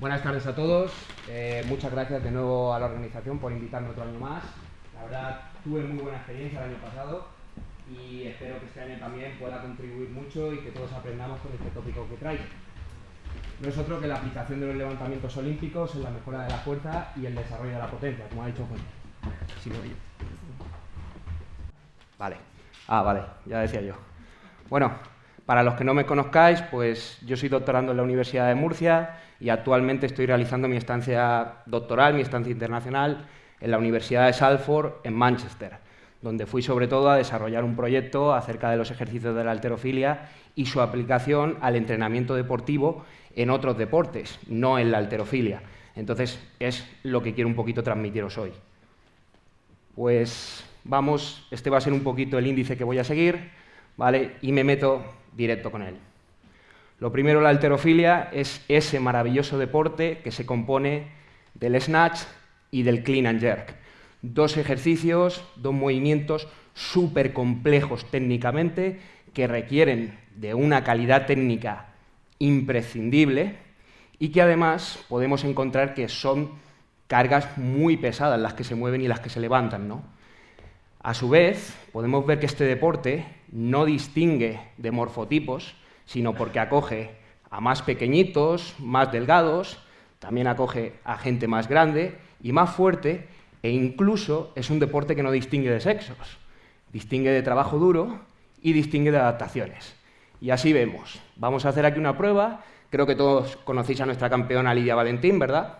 Buenas tardes a todos. Eh, muchas gracias de nuevo a la organización por invitarme otro año más. La verdad, tuve muy buena experiencia el año pasado y espero que este año también pueda contribuir mucho y que todos aprendamos con este tópico que traigo. No es otro que la aplicación de los levantamientos olímpicos en la mejora de la fuerza y el desarrollo de la potencia, como ha dicho Juan. Vale. Ah, vale, ya decía yo. Bueno, para los que no me conozcáis, pues yo soy doctorando en la Universidad de Murcia y actualmente estoy realizando mi estancia doctoral, mi estancia internacional, en la Universidad de Salford, en Manchester, donde fui sobre todo a desarrollar un proyecto acerca de los ejercicios de la alterofilia y su aplicación al entrenamiento deportivo en otros deportes, no en la alterofilia. Entonces, es lo que quiero un poquito transmitiros hoy. Pues vamos, este va a ser un poquito el índice que voy a seguir, ¿vale? Y me meto directo con él. Lo primero, la alterofilia es ese maravilloso deporte que se compone del snatch y del clean and jerk. Dos ejercicios, dos movimientos súper complejos técnicamente que requieren de una calidad técnica imprescindible y que además podemos encontrar que son cargas muy pesadas las que se mueven y las que se levantan. ¿no? A su vez, podemos ver que este deporte no distingue de morfotipos, sino porque acoge a más pequeñitos, más delgados, también acoge a gente más grande y más fuerte, e incluso es un deporte que no distingue de sexos, distingue de trabajo duro y distingue de adaptaciones. Y así vemos. Vamos a hacer aquí una prueba. Creo que todos conocéis a nuestra campeona Lidia Valentín, ¿verdad?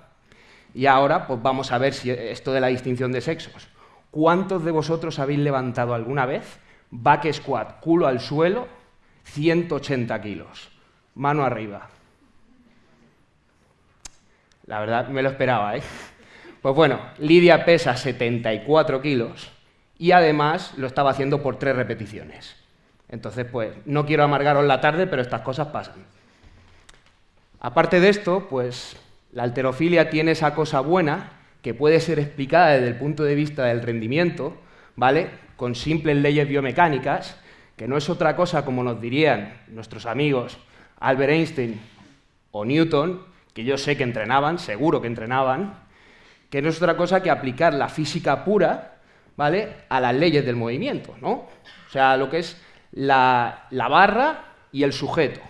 Y ahora pues vamos a ver si esto de la distinción de sexos. ¿Cuántos de vosotros habéis levantado alguna vez back squat, culo al suelo, 180 kilos. Mano arriba. La verdad, me lo esperaba, ¿eh? Pues bueno, Lidia pesa 74 kilos y además lo estaba haciendo por tres repeticiones. Entonces, pues, no quiero amargaros la tarde, pero estas cosas pasan. Aparte de esto, pues, la alterofilia tiene esa cosa buena que puede ser explicada desde el punto de vista del rendimiento, ¿vale? Con simples leyes biomecánicas, que no es otra cosa, como nos dirían nuestros amigos Albert Einstein o Newton, que yo sé que entrenaban, seguro que entrenaban, que no es otra cosa que aplicar la física pura ¿vale? a las leyes del movimiento, ¿no? O sea, lo que es la, la barra y el sujeto,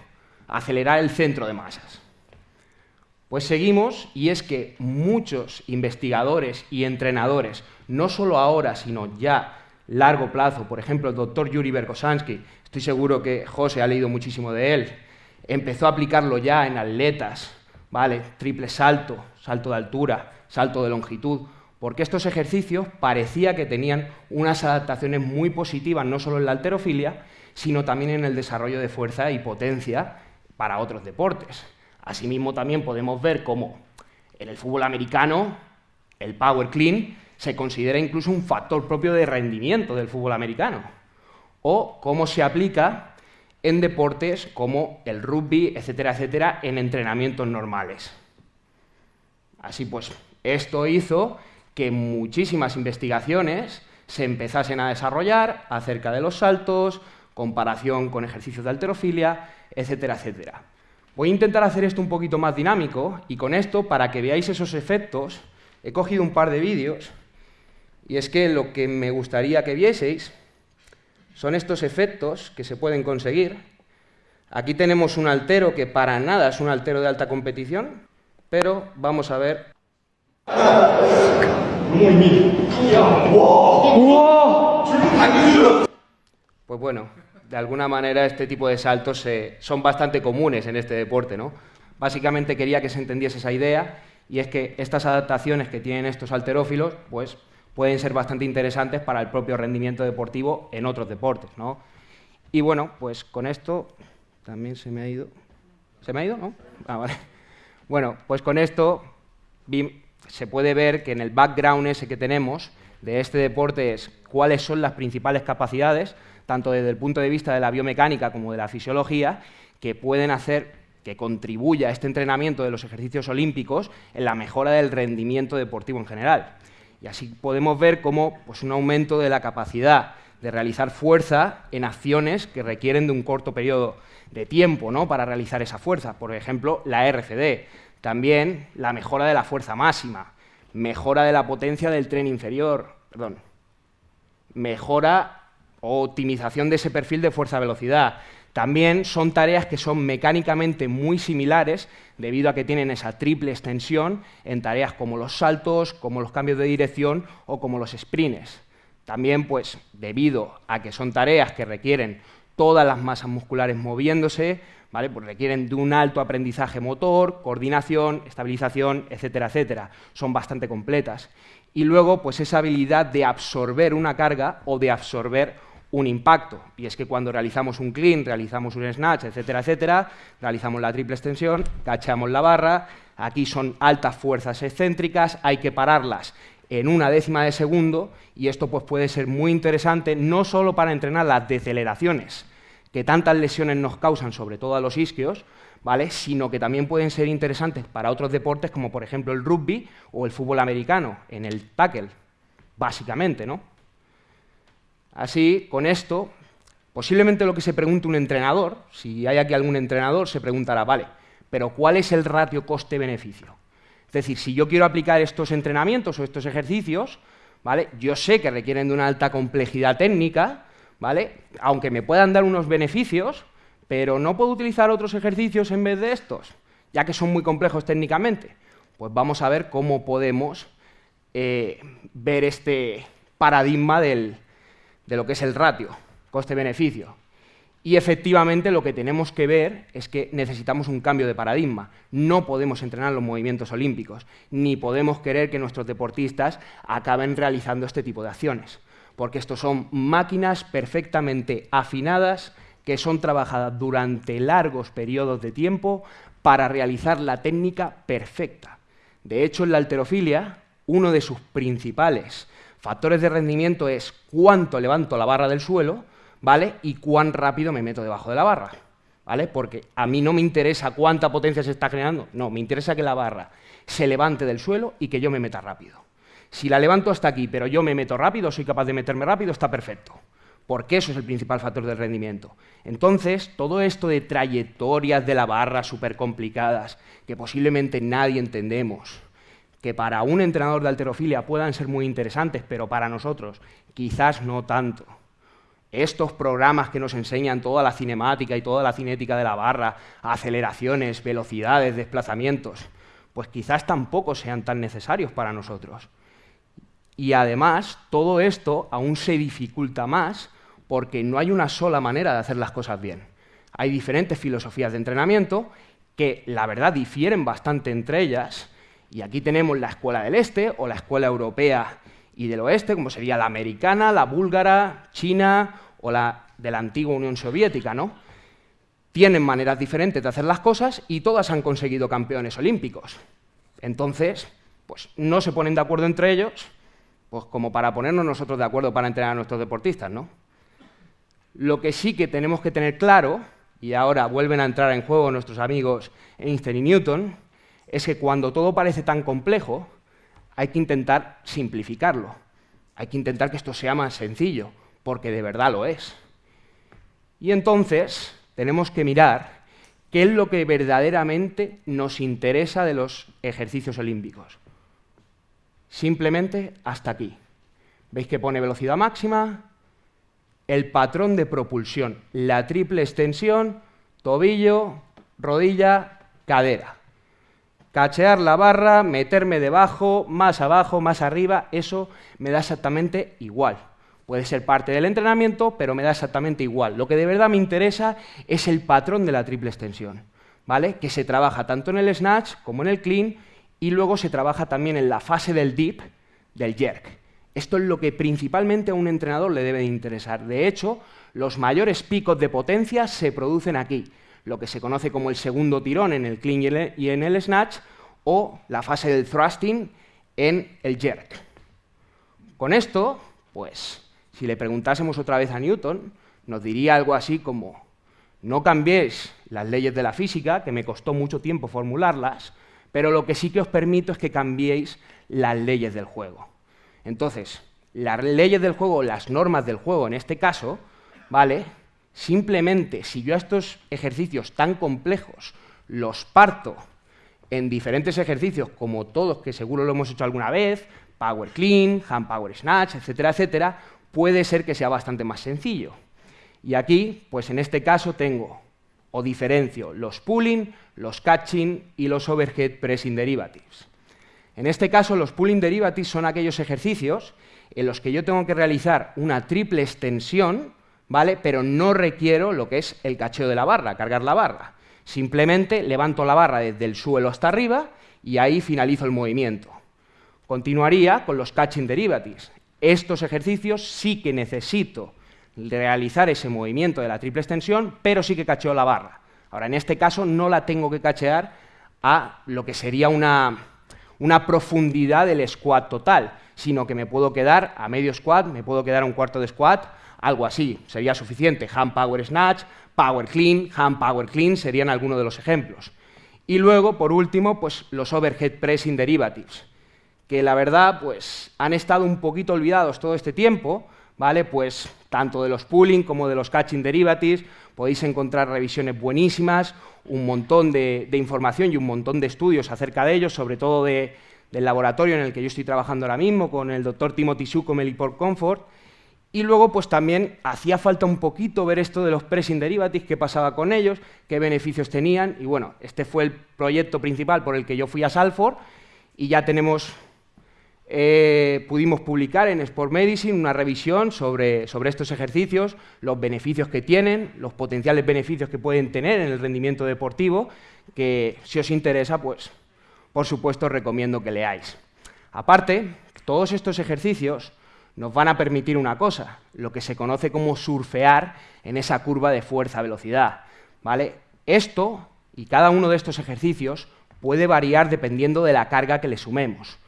acelerar el centro de masas. Pues seguimos, y es que muchos investigadores y entrenadores, no solo ahora, sino ya largo plazo, por ejemplo, el doctor Yuri Berkosansky, estoy seguro que José ha leído muchísimo de él, empezó a aplicarlo ya en atletas, ¿vale? Triple salto, salto de altura, salto de longitud, porque estos ejercicios parecía que tenían unas adaptaciones muy positivas, no solo en la alterofilia, sino también en el desarrollo de fuerza y potencia para otros deportes. Asimismo, también podemos ver cómo en el fútbol americano el power clean se considera incluso un factor propio de rendimiento del fútbol americano, o cómo se aplica en deportes como el rugby, etcétera, etcétera, en entrenamientos normales. Así pues, esto hizo que muchísimas investigaciones se empezasen a desarrollar acerca de los saltos, comparación con ejercicios de alterofilia, etcétera, etcétera. Voy a intentar hacer esto un poquito más dinámico y con esto, para que veáis esos efectos, he cogido un par de vídeos y es que lo que me gustaría que vieseis son estos efectos que se pueden conseguir. Aquí tenemos un altero que para nada es un altero de alta competición, pero vamos a ver. Pues bueno, de alguna manera este tipo de saltos son bastante comunes en este deporte, ¿no? Básicamente quería que se entendiese esa idea y es que estas adaptaciones que tienen estos alterófilos, pues pueden ser bastante interesantes para el propio rendimiento deportivo en otros deportes. ¿no? Y bueno, pues con esto también se me ha ido. ¿Se me ha ido? ¿No? Ah, vale. Bueno, pues con esto se puede ver que en el background ese que tenemos de este deporte es cuáles son las principales capacidades, tanto desde el punto de vista de la biomecánica como de la fisiología, que pueden hacer que contribuya a este entrenamiento de los ejercicios olímpicos en la mejora del rendimiento deportivo en general. Y así podemos ver cómo pues, un aumento de la capacidad de realizar fuerza en acciones que requieren de un corto periodo de tiempo ¿no? para realizar esa fuerza. Por ejemplo, la RCD. También la mejora de la fuerza máxima, mejora de la potencia del tren inferior, perdón, mejora o optimización de ese perfil de fuerza-velocidad. También son tareas que son mecánicamente muy similares debido a que tienen esa triple extensión en tareas como los saltos, como los cambios de dirección o como los sprints. También, pues, debido a que son tareas que requieren todas las masas musculares moviéndose, ¿vale? Pues requieren de un alto aprendizaje motor, coordinación, estabilización, etcétera, etcétera. Son bastante completas. Y luego, pues esa habilidad de absorber una carga o de absorber un impacto. Y es que cuando realizamos un clean, realizamos un snatch, etcétera, etcétera, realizamos la triple extensión, cachamos la barra, aquí son altas fuerzas excéntricas, hay que pararlas en una décima de segundo y esto pues, puede ser muy interesante no solo para entrenar las deceleraciones que tantas lesiones nos causan, sobre todo a los isquios, ¿vale? sino que también pueden ser interesantes para otros deportes como por ejemplo el rugby o el fútbol americano, en el tackle, básicamente. ¿no? Así, con esto, posiblemente lo que se pregunte un entrenador, si hay aquí algún entrenador, se preguntará, vale, pero ¿cuál es el ratio coste-beneficio? Es decir, si yo quiero aplicar estos entrenamientos o estos ejercicios, ¿vale? yo sé que requieren de una alta complejidad técnica, ¿vale? aunque me puedan dar unos beneficios, pero no puedo utilizar otros ejercicios en vez de estos, ya que son muy complejos técnicamente. Pues vamos a ver cómo podemos eh, ver este paradigma de lo que es el ratio, coste-beneficio. Y efectivamente lo que tenemos que ver es que necesitamos un cambio de paradigma. No podemos entrenar los movimientos olímpicos, ni podemos querer que nuestros deportistas acaben realizando este tipo de acciones, porque estos son máquinas perfectamente afinadas que son trabajadas durante largos periodos de tiempo para realizar la técnica perfecta. De hecho, en la alterofilia, uno de sus principales factores de rendimiento es cuánto levanto la barra del suelo, ¿vale? Y cuán rápido me meto debajo de la barra, ¿vale? Porque a mí no me interesa cuánta potencia se está generando, no, me interesa que la barra se levante del suelo y que yo me meta rápido. Si la levanto hasta aquí, pero yo me meto rápido, soy capaz de meterme rápido, está perfecto. Porque eso es el principal factor del rendimiento. Entonces, todo esto de trayectorias de la barra súper complicadas, que posiblemente nadie entendemos, que para un entrenador de alterofilia puedan ser muy interesantes, pero para nosotros quizás no tanto estos programas que nos enseñan toda la cinemática y toda la cinética de la barra, aceleraciones, velocidades, desplazamientos, pues quizás tampoco sean tan necesarios para nosotros. Y además, todo esto aún se dificulta más porque no hay una sola manera de hacer las cosas bien. Hay diferentes filosofías de entrenamiento que, la verdad, difieren bastante entre ellas, y aquí tenemos la escuela del este o la escuela europea y del oeste, como sería la americana, la búlgara, China o la de la antigua Unión Soviética, ¿no? Tienen maneras diferentes de hacer las cosas y todas han conseguido campeones olímpicos. Entonces, pues no se ponen de acuerdo entre ellos, pues como para ponernos nosotros de acuerdo para entrenar a nuestros deportistas, ¿no? Lo que sí que tenemos que tener claro, y ahora vuelven a entrar en juego nuestros amigos Einstein y Newton, es que cuando todo parece tan complejo, hay que intentar simplificarlo. Hay que intentar que esto sea más sencillo, porque de verdad lo es. Y entonces tenemos que mirar qué es lo que verdaderamente nos interesa de los ejercicios olímpicos. Simplemente hasta aquí. ¿Veis que pone velocidad máxima? El patrón de propulsión, la triple extensión, tobillo, rodilla, cadera. Cachear la barra, meterme debajo, más abajo, más arriba, eso me da exactamente igual. Puede ser parte del entrenamiento, pero me da exactamente igual. Lo que de verdad me interesa es el patrón de la triple extensión, ¿vale? Que se trabaja tanto en el snatch como en el clean y luego se trabaja también en la fase del dip, del jerk. Esto es lo que principalmente a un entrenador le debe de interesar. De hecho, los mayores picos de potencia se producen aquí lo que se conoce como el segundo tirón en el clean y en el snatch, o la fase del thrusting en el jerk. Con esto, pues, si le preguntásemos otra vez a Newton, nos diría algo así como, no cambiéis las leyes de la física, que me costó mucho tiempo formularlas, pero lo que sí que os permito es que cambiéis las leyes del juego. Entonces, las leyes del juego, las normas del juego en este caso, ¿vale? Simplemente, si yo a estos ejercicios tan complejos los parto en diferentes ejercicios, como todos, que seguro lo hemos hecho alguna vez, Power Clean, Hand Power Snatch, etcétera, etcétera, puede ser que sea bastante más sencillo. Y aquí, pues en este caso tengo o diferencio los pulling, los catching y los overhead pressing derivatives. En este caso, los pulling derivatives son aquellos ejercicios en los que yo tengo que realizar una triple extensión, ¿vale? pero no requiero lo que es el cacheo de la barra, cargar la barra. Simplemente levanto la barra desde el suelo hasta arriba y ahí finalizo el movimiento. Continuaría con los catching derivatives. Estos ejercicios sí que necesito realizar ese movimiento de la triple extensión, pero sí que cacheo la barra. Ahora, en este caso no la tengo que cachear a lo que sería una, una profundidad del squat total, sino que me puedo quedar a medio squat, me puedo quedar a un cuarto de squat, algo así, sería suficiente. Hand Power Snatch, Power Clean, Hand Power Clean serían algunos de los ejemplos. Y luego, por último, pues los Overhead Pressing Derivatives, que la verdad pues han estado un poquito olvidados todo este tiempo, ¿vale? Pues tanto de los pooling como de los catching derivatives, podéis encontrar revisiones buenísimas, un montón de, información y un montón de estudios acerca de ellos, sobre todo del laboratorio en el que yo estoy trabajando ahora mismo, con el doctor Timothy Su con Comfort, y luego, pues también hacía falta un poquito ver esto de los pressing derivatives, qué pasaba con ellos, qué beneficios tenían, y bueno, este fue el proyecto principal por el que yo fui a Salford, y ya tenemos eh, pudimos publicar en Sport Medicine una revisión sobre, sobre, estos ejercicios, los beneficios que tienen, los potenciales beneficios que pueden tener en el rendimiento deportivo, que si os interesa, pues por supuesto recomiendo que leáis. Aparte, todos estos ejercicios nos van a permitir una cosa, lo que se conoce como surfear en esa curva de fuerza-velocidad. ¿vale? Esto y cada uno de estos ejercicios puede variar dependiendo de la carga que le sumemos.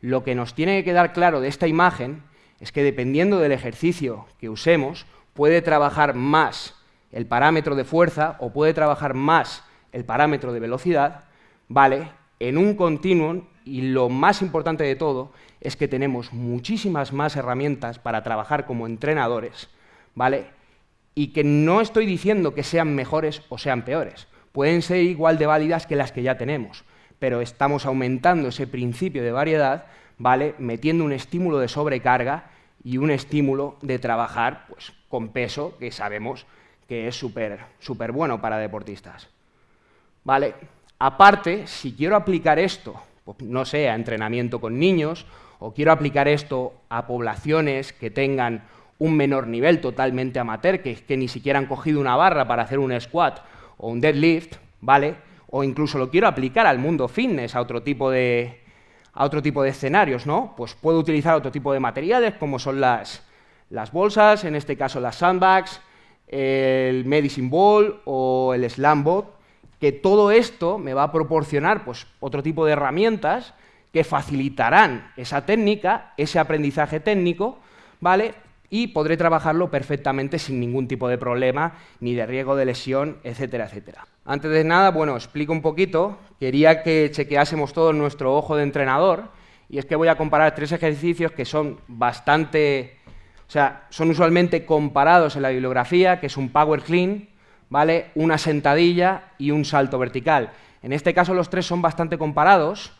Lo que nos tiene que quedar claro de esta imagen es que dependiendo del ejercicio que usemos, puede trabajar más el parámetro de fuerza o puede trabajar más el parámetro de velocidad, ¿vale? En un continuum, y lo más importante de todo es que tenemos muchísimas más herramientas para trabajar como entrenadores, ¿vale? Y que no estoy diciendo que sean mejores o sean peores, pueden ser igual de válidas que las que ya tenemos, pero estamos aumentando ese principio de variedad, ¿vale? metiendo un estímulo de sobrecarga y un estímulo de trabajar pues, con peso, que sabemos que es súper súper bueno para deportistas. ¿Vale? Aparte, si quiero aplicar esto, no sé, a entrenamiento con niños, o quiero aplicar esto a poblaciones que tengan un menor nivel totalmente amateur, que, ni siquiera han cogido una barra para hacer un squat o un deadlift, ¿vale? o incluso lo quiero aplicar al mundo fitness, a otro tipo de, a otro tipo de escenarios, ¿no? Pues puedo utilizar otro tipo de materiales, como son las, las bolsas, en este caso las sandbags, el medicine ball o el slambot, que todo esto me va a proporcionar pues, otro tipo de herramientas que facilitarán esa técnica, ese aprendizaje técnico, ¿vale? Y podré trabajarlo perfectamente sin ningún tipo de problema, ni de riesgo de lesión, etcétera, etcétera. Antes de nada, bueno, explico un poquito. Quería que chequeásemos todo nuestro ojo de entrenador, y es que voy a comparar tres ejercicios que son bastante... O sea, son usualmente comparados en la bibliografía, que es un power clean, ¿vale? Una sentadilla y un salto vertical. En este caso los tres son bastante comparados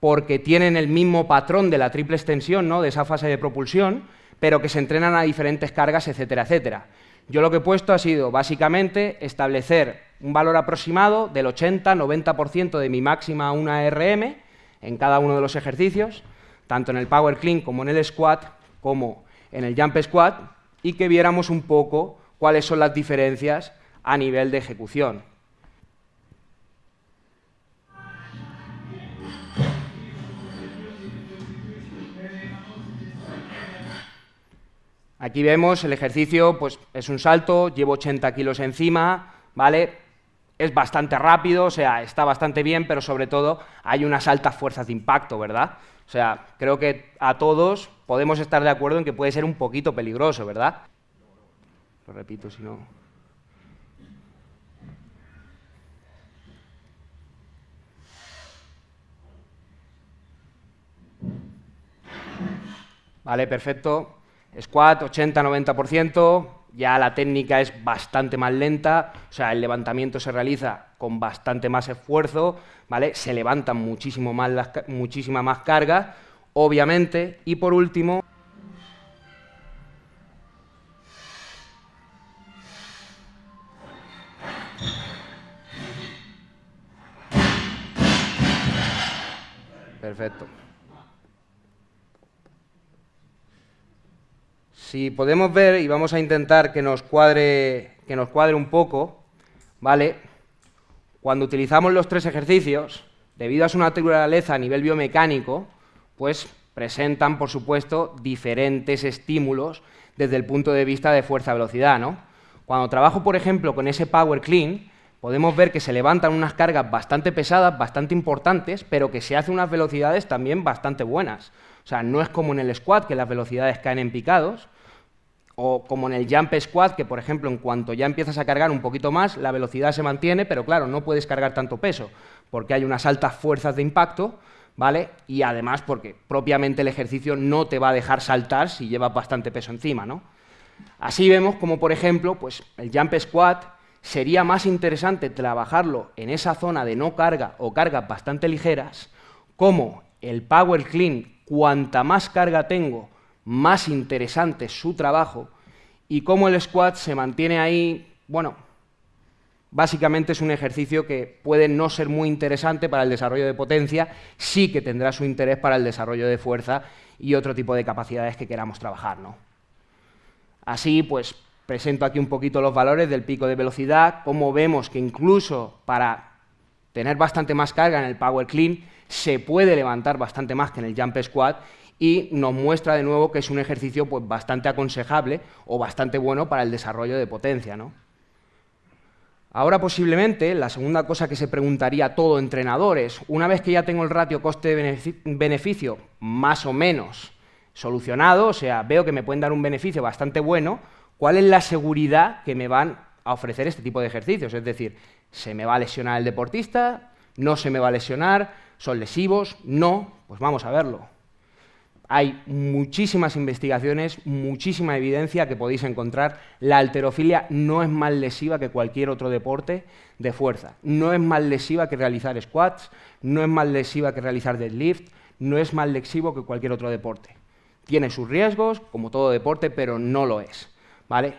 porque tienen el mismo patrón de la triple extensión, ¿no? de esa fase de propulsión, pero que se entrenan a diferentes cargas, etcétera, etcétera. Yo lo que he puesto ha sido básicamente establecer un valor aproximado del 80-90% de mi máxima 1 RM en cada uno de los ejercicios, tanto en el Power Clean como en el Squat, como en el Jump Squat, y que viéramos un poco cuáles son las diferencias a nivel de ejecución. Aquí vemos el ejercicio, pues es un salto, llevo 80 kilos encima, ¿vale? Es bastante rápido, o sea, está bastante bien, pero sobre todo hay unas altas fuerzas de impacto, ¿verdad? O sea, creo que a todos podemos estar de acuerdo en que puede ser un poquito peligroso, ¿verdad? Lo repito, si no... Vale, perfecto. Squat 80-90%, ya la técnica es bastante más lenta, o sea, el levantamiento se realiza con bastante más esfuerzo, ¿vale? Se levantan muchísimo más las, muchísima más carga, obviamente, y por último, Perfecto. Si podemos ver, y vamos a intentar que nos cuadre, que nos cuadre un poco, ¿vale? Cuando utilizamos los tres ejercicios, debido a su naturaleza a nivel biomecánico, pues presentan, por supuesto, diferentes estímulos desde el punto de vista de fuerza-velocidad, ¿no? Cuando trabajo, por ejemplo, con ese Power Clean, podemos ver que se levantan unas cargas bastante pesadas, bastante importantes, pero que se hacen unas velocidades también bastante buenas. O sea, no es como en el squat, que las velocidades caen en picados, o como en el jump squat, que por ejemplo, en cuanto ya empiezas a cargar un poquito más, la velocidad se mantiene, pero claro, no puedes cargar tanto peso, porque hay unas altas fuerzas de impacto, ¿vale? Y además porque propiamente el ejercicio no te va a dejar saltar si llevas bastante peso encima, ¿no? Así vemos como, por ejemplo, pues el jump squat sería más interesante trabajarlo en esa zona de no carga o cargas bastante ligeras, como el Power Clean, cuanta más carga tengo, más interesante es su trabajo, y como el squat se mantiene ahí, bueno, básicamente es un ejercicio que puede no ser muy interesante para el desarrollo de potencia, sí que tendrá su interés para el desarrollo de fuerza y otro tipo de capacidades que queramos trabajar, ¿no? Así, pues, presento aquí un poquito los valores del pico de velocidad, como vemos que incluso para tener bastante más carga en el Power Clean se puede levantar bastante más que en el Jump Squat y nos muestra de nuevo que es un ejercicio pues, bastante aconsejable o bastante bueno para el desarrollo de potencia. ¿no? Ahora posiblemente la segunda cosa que se preguntaría todo entrenador es, una vez que ya tengo el ratio coste-beneficio más o menos solucionado, o sea, veo que me pueden dar un beneficio bastante bueno, ¿cuál es la seguridad que me van a ofrecer este tipo de ejercicios? Es decir, ¿se me va a lesionar el deportista? ¿No se me va a lesionar? ¿Son lesivos? No, pues vamos a verlo. Hay muchísimas investigaciones, muchísima evidencia que podéis encontrar. La alterofilia no es más lesiva que cualquier otro deporte de fuerza. No es más lesiva que realizar squats, no es más lesiva que realizar deadlift, no es más lesivo que cualquier otro deporte. Tiene sus riesgos, como todo deporte, pero no lo es. ¿vale?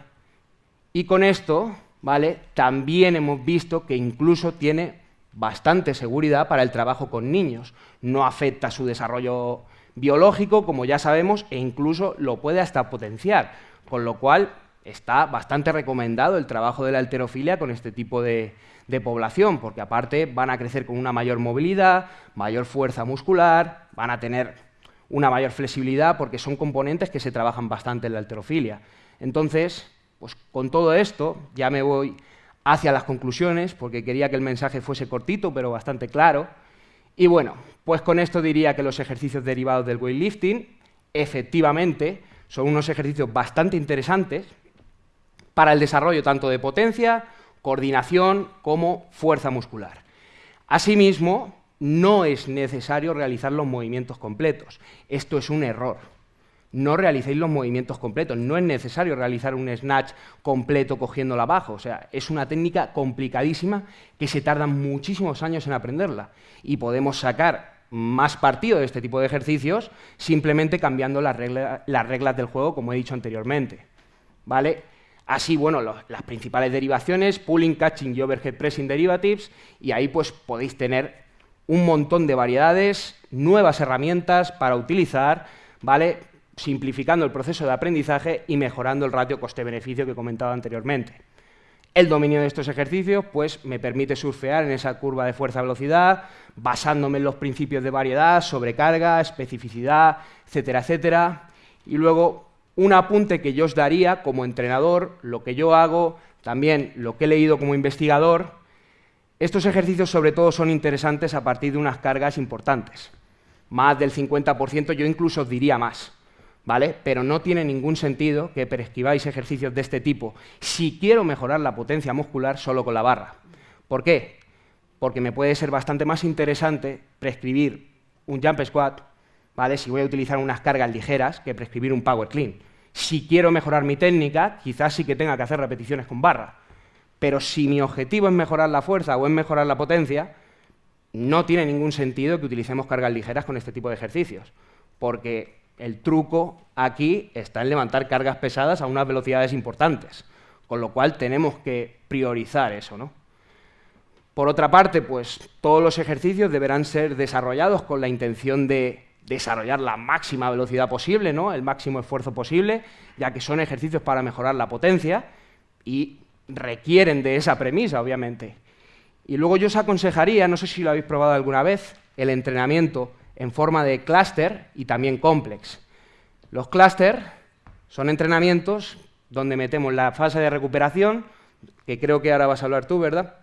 Y con esto, ¿vale? También hemos visto que incluso tiene bastante seguridad para el trabajo con niños. No afecta su desarrollo biológico, como ya sabemos, e incluso lo puede hasta potenciar, con lo cual está bastante recomendado el trabajo de la alterofilia con este tipo de, población, porque aparte van a crecer con una mayor movilidad, mayor fuerza muscular, van a tener una mayor flexibilidad, porque son componentes que se trabajan bastante en la alterofilia. Entonces, pues con todo esto ya me voy hacia las conclusiones, porque quería que el mensaje fuese cortito, pero bastante claro. Y bueno, pues con esto diría que los ejercicios derivados del weightlifting, efectivamente, son unos ejercicios bastante interesantes para el desarrollo tanto de potencia, coordinación, como fuerza muscular. Asimismo, no es necesario realizar los movimientos completos. Esto es un error no realicéis los movimientos completos. No es necesario realizar un snatch completo cogiéndolo abajo. O sea, es una técnica complicadísima que se tardan muchísimos años en aprenderla. Y podemos sacar más partido de este tipo de ejercicios simplemente cambiando las, reglas del juego, como he dicho anteriormente. ¿Vale? Así, bueno, las principales derivaciones, pulling, catching y overhead pressing derivatives, y ahí pues podéis tener un montón de variedades, nuevas herramientas para utilizar, ¿vale? Simplificando el proceso de aprendizaje y mejorando el ratio coste-beneficio que comentaba anteriormente. El dominio de estos ejercicios pues, me permite surfear en esa curva de fuerza-velocidad, basándome en los principios de variedad, sobrecarga, especificidad, etcétera, etcétera. Y luego, un apunte que yo os daría como entrenador, lo que yo hago, también lo que he leído como investigador, estos ejercicios sobre todo son interesantes a partir de unas cargas importantes. Más del 50%, yo incluso diría más. ¿Vale? Pero no tiene ningún sentido que prescribáis ejercicios de este tipo si quiero mejorar la potencia muscular solo con la barra. ¿Por qué? Porque me puede ser bastante más interesante prescribir un jump squat, ¿vale? Si voy a utilizar unas cargas ligeras que prescribir un power clean. Si quiero mejorar mi técnica, quizás sí que tenga que hacer repeticiones con barra. Pero si mi objetivo es mejorar la fuerza o es mejorar la potencia, no tiene ningún sentido que utilicemos cargas ligeras con este tipo de ejercicios, porque el truco aquí está en levantar cargas pesadas a unas velocidades importantes, con lo cual tenemos que priorizar eso. ¿no? Por otra parte, pues todos los ejercicios deberán ser desarrollados con la intención de desarrollar la máxima velocidad posible, ¿no? el máximo esfuerzo posible, ya que son ejercicios para mejorar la potencia y requieren de esa premisa, obviamente. Y luego yo os aconsejaría, no sé si lo habéis probado alguna vez, el entrenamiento en forma de clúster y también complex. Los clúster son entrenamientos donde metemos la fase de recuperación, que creo que ahora vas a hablar tú, ¿verdad,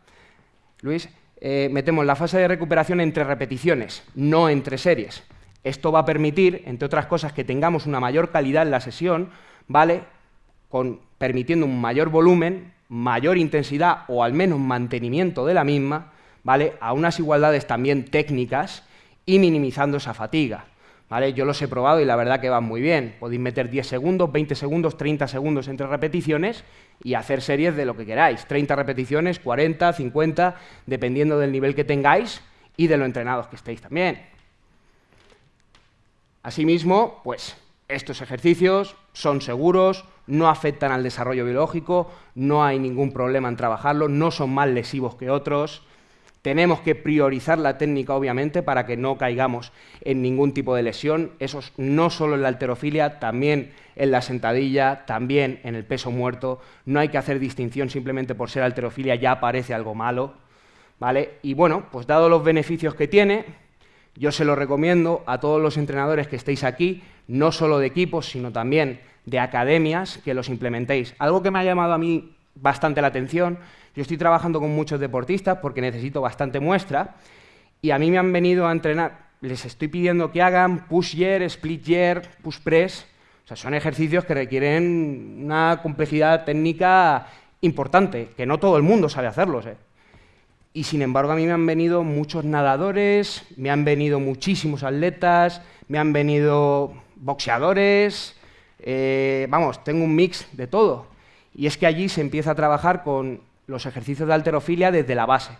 Luis? Eh, metemos la fase de recuperación entre repeticiones, no entre series. Esto va a permitir, entre otras cosas, que tengamos una mayor calidad en la sesión, ¿vale? Permitiendo un mayor volumen mayor intensidad o al menos mantenimiento de la misma, ¿vale? a unas igualdades también técnicas y minimizando esa fatiga. ¿vale? Yo los he probado y la verdad que van muy bien. Podéis meter 10 segundos, 20 segundos, 30 segundos entre repeticiones y hacer series de lo que queráis. 30 repeticiones, 40, 50, dependiendo del nivel que tengáis y de lo entrenados que estéis también. Asimismo, pues estos ejercicios son seguros, no afectan al desarrollo biológico, no hay ningún problema en trabajarlos, no son más lesivos que otros. Tenemos que priorizar la técnica, obviamente, para que no caigamos en ningún tipo de lesión. Eso no solo en la alterofilia, también en la sentadilla, también en el peso muerto. No hay que hacer distinción simplemente por ser alterofilia, ya parece algo malo. ¿vale? Y bueno, pues dado los beneficios que tiene, yo se lo recomiendo a todos los entrenadores que estéis aquí, no solo de equipos, sino también de academias, que los implementéis. Algo que me ha llamado a mí bastante la atención, yo estoy trabajando con muchos deportistas porque necesito bastante muestra, y a mí me han venido a entrenar, les estoy pidiendo que hagan push year, split year, push press, o sea, son ejercicios que requieren una complejidad técnica importante, que no todo el mundo sabe hacerlos. ¿eh? Y sin embargo a mí me han venido muchos nadadores, me han venido muchísimos atletas, me han venido boxeadores, eh, vamos, tengo un mix de todo. Y es que allí se empieza a trabajar con los ejercicios de alterofilia desde la base.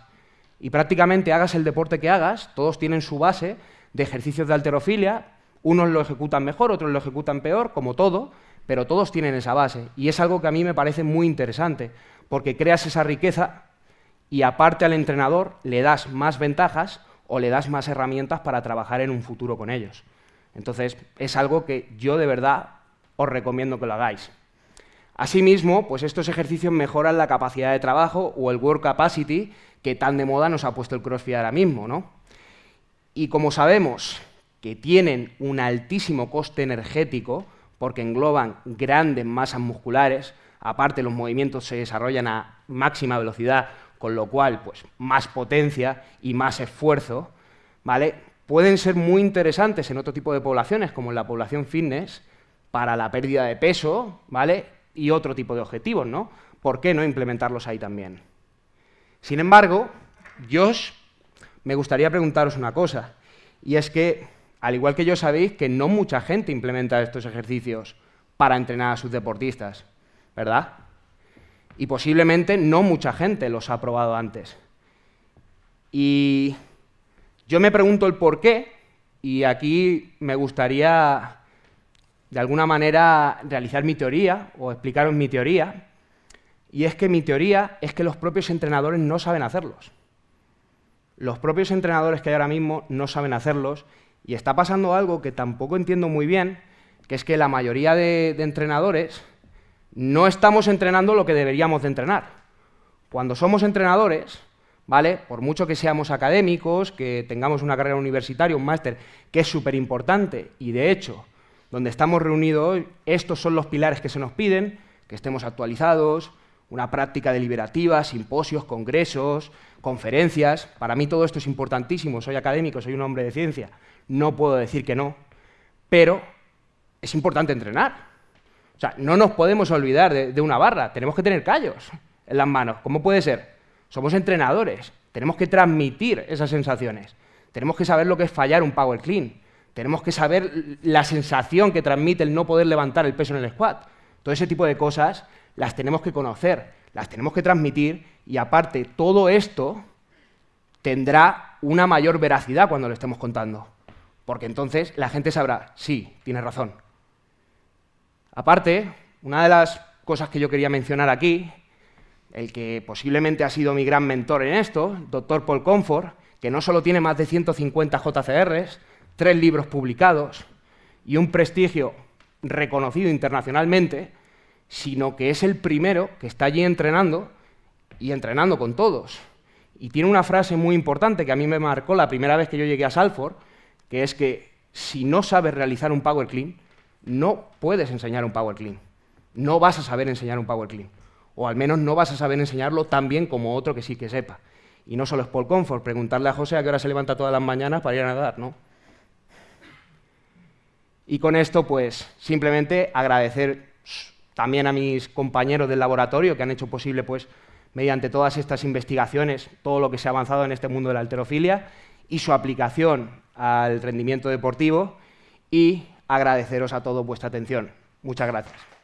Y prácticamente hagas el deporte que hagas, todos tienen su base de ejercicios de alterofilia, unos lo ejecutan mejor, otros lo ejecutan peor, como todo, pero todos tienen esa base. Y es algo que a mí me parece muy interesante, porque creas esa riqueza y aparte al entrenador le das más ventajas o le das más herramientas para trabajar en un futuro con ellos. Entonces, es algo que yo de verdad os recomiendo que lo hagáis. Asimismo, pues estos ejercicios mejoran la capacidad de trabajo o el work capacity que tan de moda nos ha puesto el CrossFit ahora mismo, ¿no? Y como sabemos que tienen un altísimo coste energético, porque engloban grandes masas musculares, aparte los movimientos se desarrollan a máxima velocidad, con lo cual, pues, más potencia y más esfuerzo, ¿vale? Pueden ser muy interesantes en otro tipo de poblaciones, como en la población fitness, para la pérdida de peso, ¿vale? Y otro tipo de objetivos, ¿no? ¿Por qué no implementarlos ahí también? Sin embargo, yo me gustaría preguntaros una cosa, y es que, al igual que yo sabéis, que no mucha gente implementa estos ejercicios para entrenar a sus deportistas, ¿verdad? Y posiblemente no mucha gente los ha probado antes. Y yo me pregunto el por qué, y aquí me gustaría de alguna manera realizar mi teoría o explicaros mi teoría, y es que mi teoría es que los propios entrenadores no saben hacerlos. Los propios entrenadores que hay ahora mismo no saben hacerlos, y está pasando algo que tampoco entiendo muy bien, que es que la mayoría de, entrenadores no estamos entrenando lo que deberíamos de entrenar. Cuando somos entrenadores, ¿vale? Por mucho que seamos académicos, que tengamos una carrera universitaria, un máster, que es súper importante, y de hecho donde estamos reunidos hoy, estos son los pilares que se nos piden, que estemos actualizados, una práctica deliberativa, simposios, congresos, conferencias. Para mí todo esto es importantísimo, soy académico, soy un hombre de ciencia, no puedo decir que no, pero es importante entrenar. O sea, no nos podemos olvidar de, de una barra, tenemos que tener callos en las manos. ¿Cómo puede ser? Somos entrenadores, tenemos que transmitir esas sensaciones, tenemos que saber lo que es fallar un power clean, tenemos que saber la sensación que transmite el no poder levantar el peso en el squat. Todo ese tipo de cosas las tenemos que conocer, las tenemos que transmitir y aparte todo esto tendrá una mayor veracidad cuando lo estemos contando. Porque entonces la gente sabrá, sí, tiene razón. Aparte, una de las cosas que yo quería mencionar aquí, el que posiblemente ha sido mi gran mentor en esto, doctor Paul Comfort, que no solo tiene más de 150 JCRs, tres libros publicados y un prestigio reconocido internacionalmente, sino que es el primero que está allí entrenando y entrenando con todos. Y tiene una frase muy importante que a mí me marcó la primera vez que yo llegué a Salford, que es que si no sabes realizar un Power Clean, no puedes enseñar un Power Clean. No vas a saber enseñar un Power Clean. O al menos no vas a saber enseñarlo tan bien como otro que sí que sepa. Y no solo es Paul Comfort, preguntarle a José a qué hora se levanta todas las mañanas para ir a nadar, ¿no? Y con esto, pues, simplemente agradecer también a mis compañeros del laboratorio que han hecho posible, pues, mediante todas estas investigaciones, todo lo que se ha avanzado en este mundo de la alterofilia y su aplicación al rendimiento deportivo y agradeceros a todos vuestra atención. Muchas gracias.